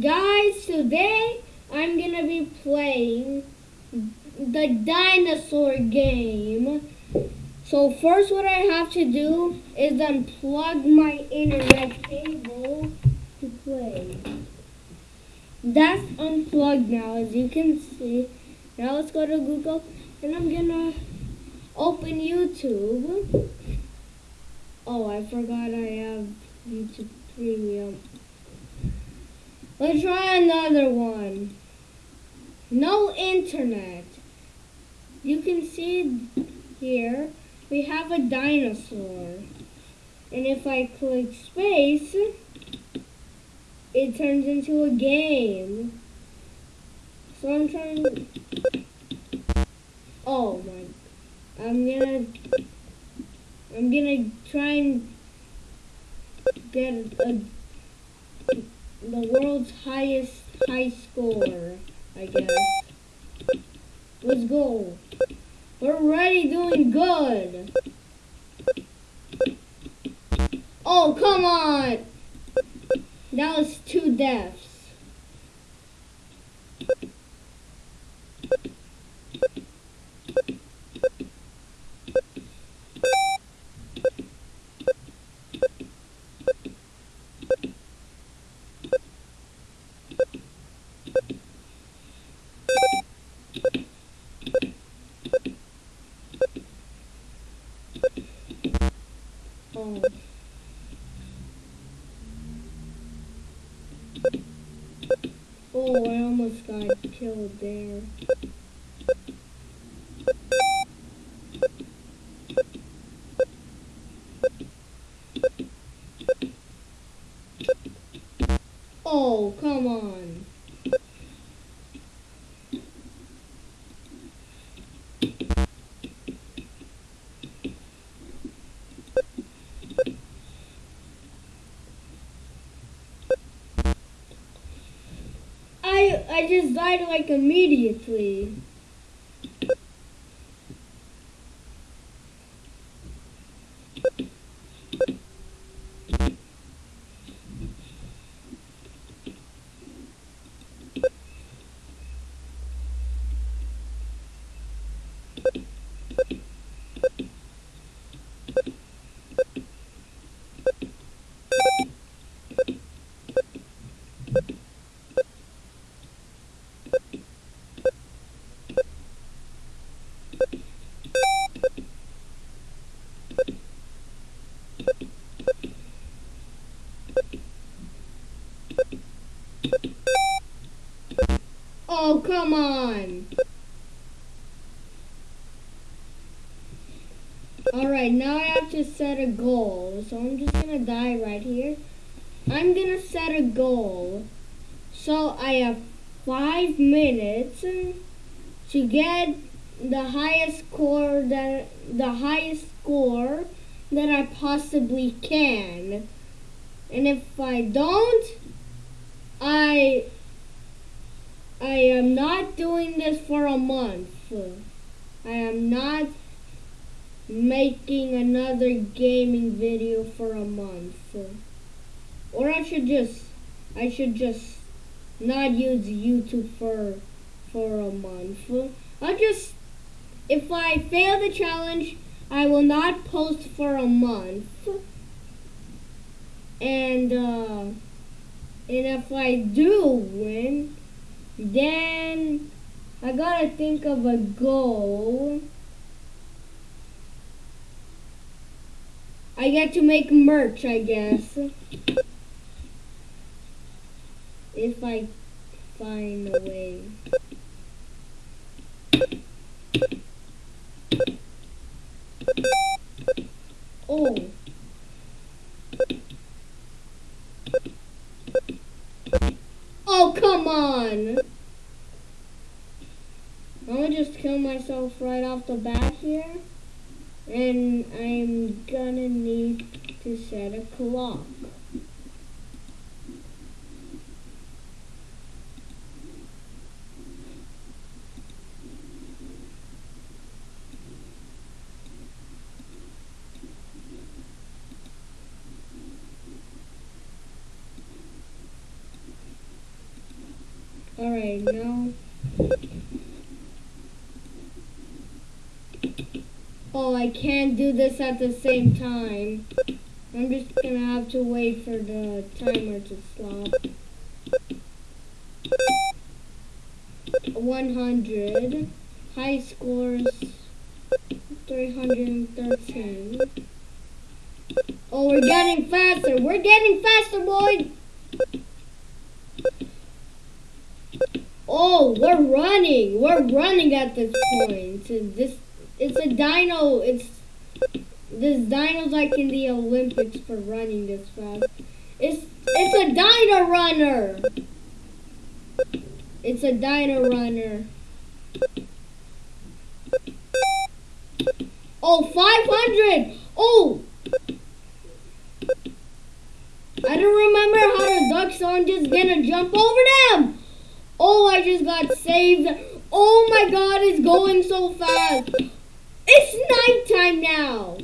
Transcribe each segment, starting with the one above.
Guys, today I'm gonna be playing the dinosaur game. So first what I have to do is unplug my internet cable to play. That's unplugged now as you can see. Now let's go to Google and I'm gonna open YouTube. Oh, I forgot I have YouTube Premium. Let's try another one. No internet. You can see here we have a dinosaur. And if I click space, it turns into a game. So I'm trying Oh my I'm gonna I'm gonna try and get a the world's highest high score, I guess. Let's go. We're already doing good. Oh, come on. That was two deaths. Oh, I almost got killed there. I just died like immediately. Come on. Alright, now I have to set a goal. So I'm just gonna die right here. I'm gonna set a goal. So I have five minutes to get the highest score that the highest score that I possibly can. And if I don't, I I am not doing this for a month. I am not making another gaming video for a month. Or I should just I should just not use YouTube for for a month. I'll just if I fail the challenge, I will not post for a month. And uh and if I do win, then I gotta think of a goal. I get to make merch, I guess. If I find a way. Oh come on! I'm gonna just kill right off the bat here. And I'm gonna need to set a clock. Alright, now. Oh, I can't do this at the same time. I'm just gonna have to wait for the timer to stop. 100. High scores 313. Oh, we're getting faster. We're getting faster, boys. Oh, we're running. We're running at this point. This it's a dino. It's this dino's like in the Olympics for running this fast. It's it's a dino runner. It's a dino runner. Oh, 500! Oh! I don't remember how the ducks aren't just gonna jump over them! Oh, I just got saved. Oh my god, it's going so fast. It's nighttime now.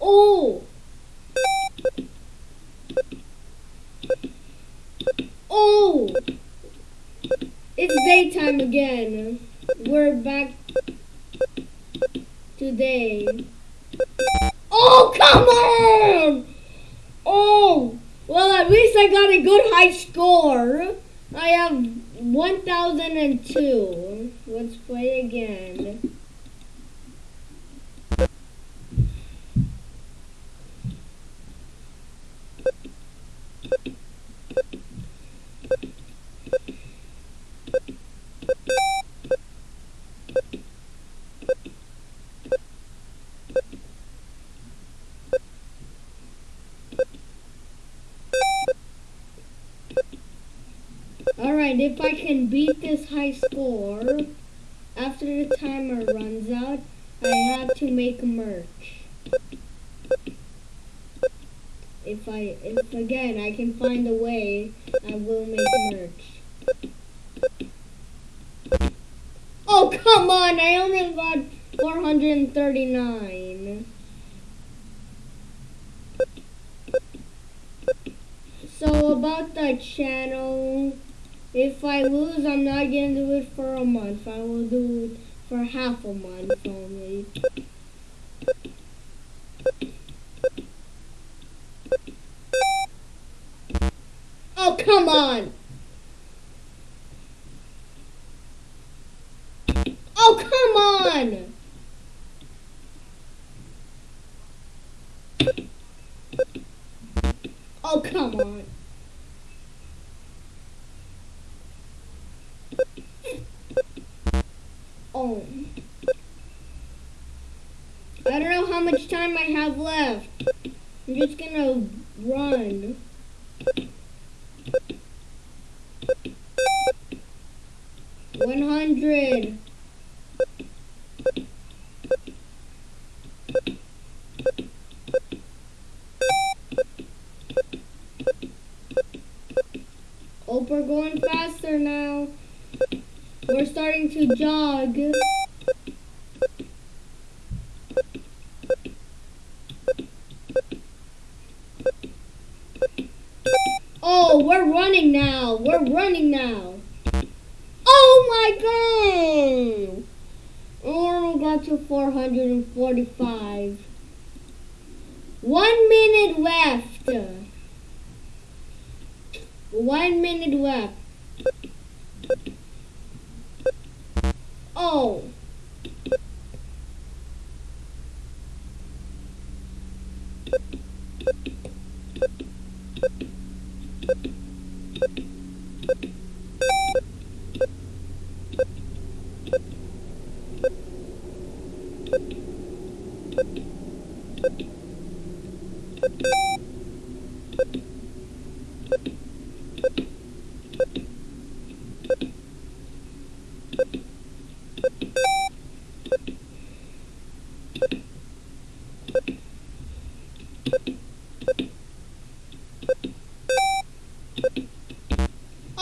Oh. Oh. It's daytime again. We're back today. Oh, come on! Oh, well, at least I got a good high score. I have 1002. Let's play again. Alright, if I can beat this high score, after the timer runs out, I have to make merch. If I, if again I can find a way, I will make merch. Oh, come on! I only got 439. So about the channel, if I lose, I'm not to do it for a month. I will do it for half a month only. Oh, come on! Oh, come on! Oh, come on. Oh. I don't know how much time I have left. I'm just gonna run. One hundred. Hope we're going faster now. We're starting to jog. Oh, we're running now. We're running now. Oh my god! Oh, we got to 445. One minute left. One minute left.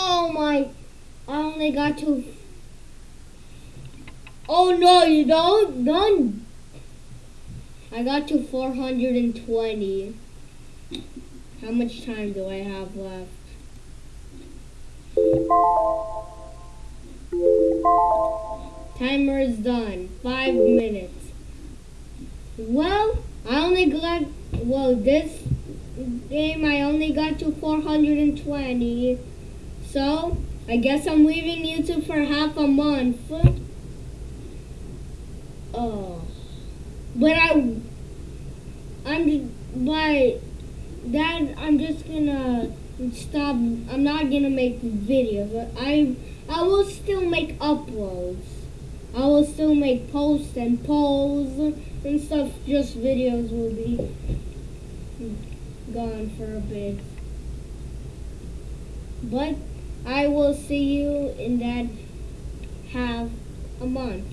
Oh my, I only got to. Oh no, you don't, don't. I got to 420. How much time do I have left? Timer is done. Five minutes. Well, I only got, well, this game I only got to 420. So, I guess I'm leaving YouTube for half a month. Oh. But I, I'm, but that, I'm just gonna stop, I'm not gonna make videos. I, I will still make uploads. I will still make posts and polls and stuff. Just videos will be gone for a bit. But I will see you in that half a month.